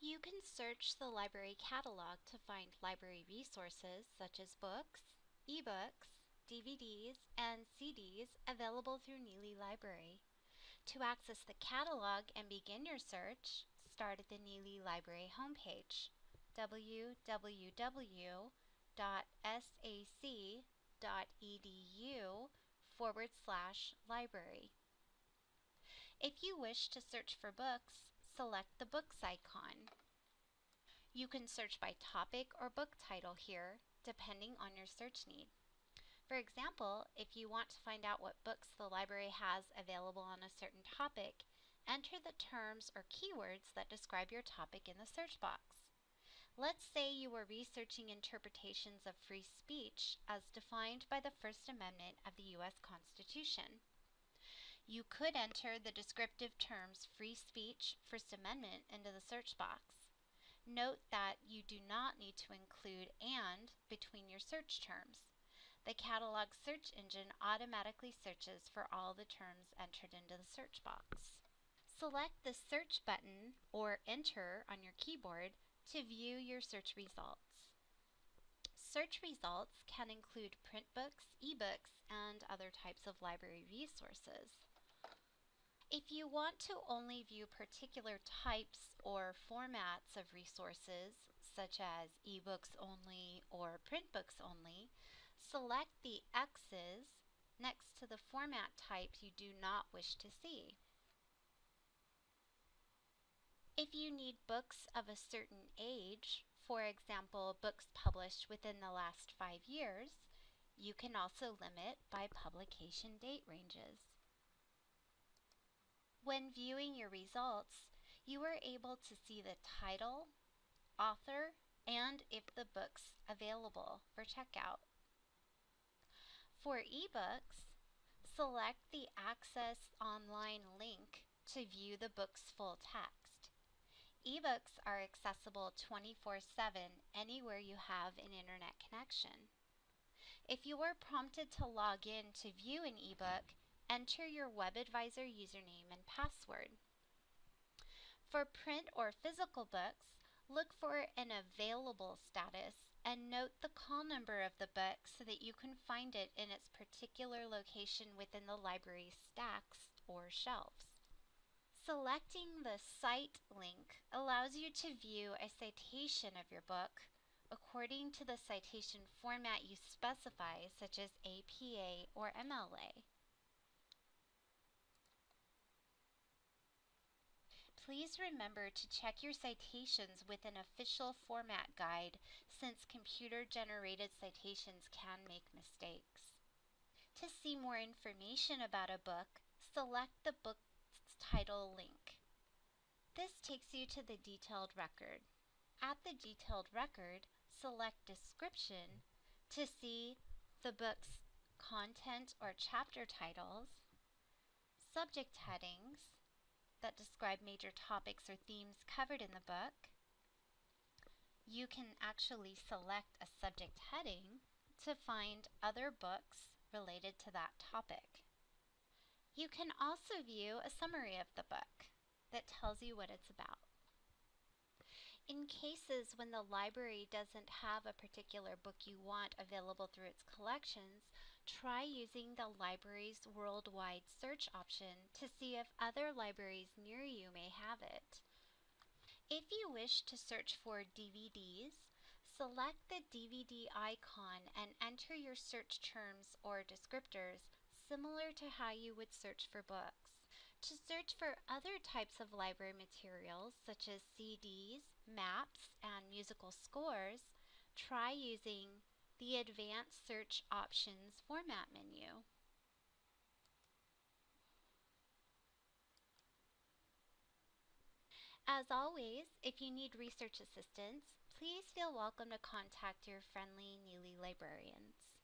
You can search the library catalog to find library resources such as books, ebooks, DVDs, and CDs available through Nealley Library. To access the catalog and begin your search, start at the Nealley Library homepage www.sac.edu forward slash library. If you wish to search for books, select the Books icon. You can search by topic or book title here, depending on your search need. For example, if you want to find out what books the library has available on a certain topic, enter the terms or keywords that describe your topic in the search box. Let's say you were researching interpretations of free speech as defined by the First Amendment of the U.S. Constitution. You could enter the descriptive terms free speech, First Amendment into the search box. Note that you do not need to include and between your search terms. The catalog search engine automatically searches for all the terms entered into the search box. Select the search button or enter on your keyboard to view your search results. Search results can include print books, ebooks, and other types of library resources. If you want to only view particular types or formats of resources, such as ebooks only or print books only, select the X's next to the format types you do not wish to see. If you need books of a certain age, for example, books published within the last five years, you can also limit by publication date ranges. When viewing your results, you are able to see the title, author, and if the book's available for checkout. For ebooks, select the Access Online link to view the book's full text. Ebooks are accessible 24-7 anywhere you have an internet connection. If you are prompted to log in to view an ebook, enter your WebAdvisor username and password. For print or physical books, look for an available status and note the call number of the book so that you can find it in its particular location within the library's stacks or shelves. Selecting the Cite link allows you to view a citation of your book according to the citation format you specify, such as APA or MLA. Please remember to check your citations with an official format guide since computer-generated citations can make mistakes. To see more information about a book, select the book's title link. This takes you to the detailed record. At the detailed record, select Description to see the book's content or chapter titles, subject headings, that describe major topics or themes covered in the book. You can actually select a subject heading to find other books related to that topic. You can also view a summary of the book that tells you what it's about. In cases when the library doesn't have a particular book you want available through its collections, try using the library's worldwide search option to see if other libraries near you may have it. If you wish to search for DVDs, select the DVD icon and enter your search terms or descriptors similar to how you would search for books. To search for other types of library materials such as CDs, maps, and musical scores, try using the Advanced Search Options format menu. As always, if you need research assistance, please feel welcome to contact your friendly Nealley librarians.